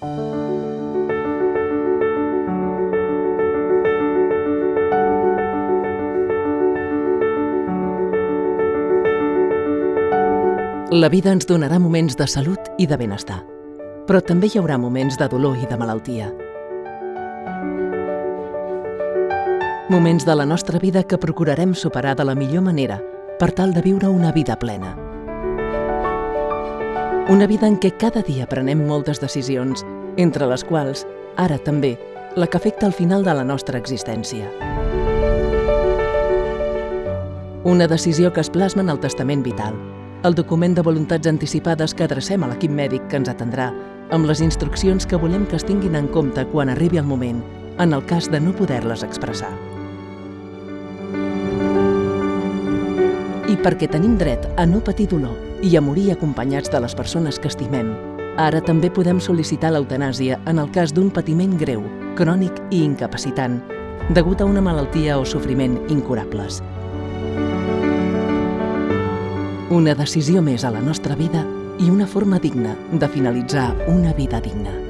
La vida ens donarà moments de salut i de benestar, però també hi haurà moments de dolor i de malaltia. Moments de la nostra vida que procurarem superar de la millor manera per tal de viure una vida plena. Una vida en què cada dia prenem moltes decisions, entre les quals, ara també, la que afecta al final de la nostra existència. Una decisió que es plasma en el testament vital, el document de voluntats anticipades que adrecem a l'equip mèdic que ens atendrà amb les instruccions que volem que es tinguin en compte quan arribi el moment, en el cas de no poder-les expressar. I perquè tenim dret a no patir dolor i a morir acompanyats de les persones que estimem, ara també podem sol·licitar l'eutanàsia en el cas d'un patiment greu, crònic i incapacitant, degut a una malaltia o sofriment incurables. Una decisió més a la nostra vida i una forma digna de finalitzar una vida digna.